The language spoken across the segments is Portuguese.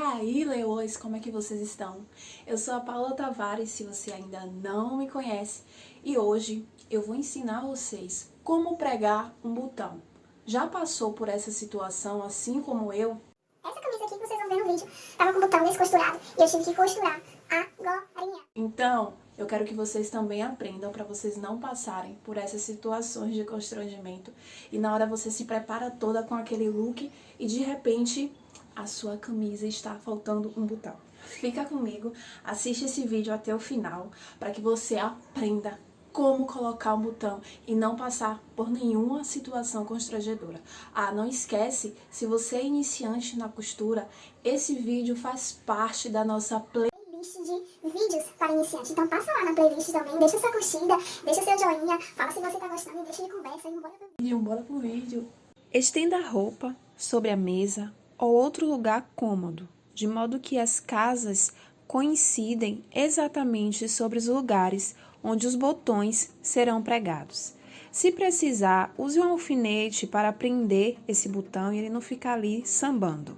aí, leões, como é que vocês estão? Eu sou a Paula Tavares, se você ainda não me conhece, e hoje eu vou ensinar vocês como pregar um botão. Já passou por essa situação assim como eu? Essa camisa aqui que vocês vão ver no vídeo tava com o botão descosturado e eu tive que costurar agora. Então, eu quero que vocês também aprendam para vocês não passarem por essas situações de constrangimento e na hora você se prepara toda com aquele look e de repente a sua camisa está faltando um botão. Fica comigo, assiste esse vídeo até o final para que você aprenda como colocar um botão e não passar por nenhuma situação constrangedora. Ah, não esquece, se você é iniciante na costura, esse vídeo faz parte da nossa playlist de vídeos para iniciantes. Então passa lá na playlist também, deixa sua curtida, deixa seu joinha, fala se você tá gostando e deixa de conversa e bora pro vídeo. Bora pro vídeo. Estenda a roupa sobre a mesa ou outro lugar cômodo, de modo que as casas coincidem exatamente sobre os lugares onde os botões serão pregados. Se precisar, use um alfinete para prender esse botão e ele não ficar ali sambando.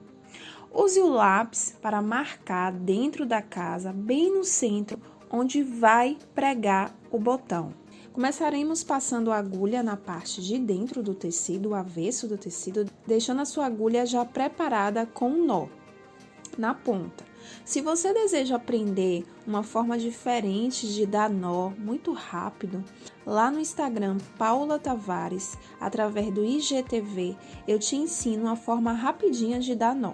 Use o lápis para marcar dentro da casa, bem no centro, onde vai pregar o botão. Começaremos passando a agulha na parte de dentro do tecido, o avesso do tecido, deixando a sua agulha já preparada com um nó na ponta. Se você deseja aprender uma forma diferente de dar nó muito rápido, lá no Instagram Paula Tavares, através do IGTV, eu te ensino uma forma rapidinha de dar nó.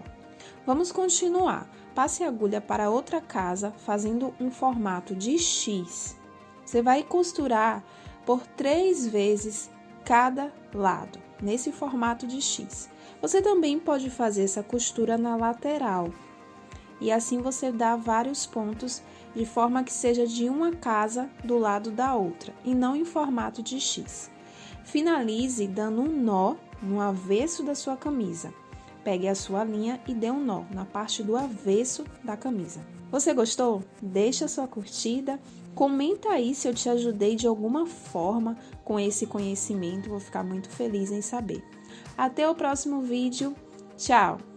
Vamos continuar. Passe a agulha para outra casa, fazendo um formato de X. Você vai costurar por três vezes cada lado, nesse formato de X. Você também pode fazer essa costura na lateral, e assim você dá vários pontos de forma que seja de uma casa do lado da outra e não em formato de X. Finalize dando um nó no avesso da sua camisa. Pegue a sua linha e dê um nó na parte do avesso da camisa. Você gostou? Deixa sua curtida, comenta aí se eu te ajudei de alguma forma com esse conhecimento, vou ficar muito feliz em saber. Até o próximo vídeo, tchau!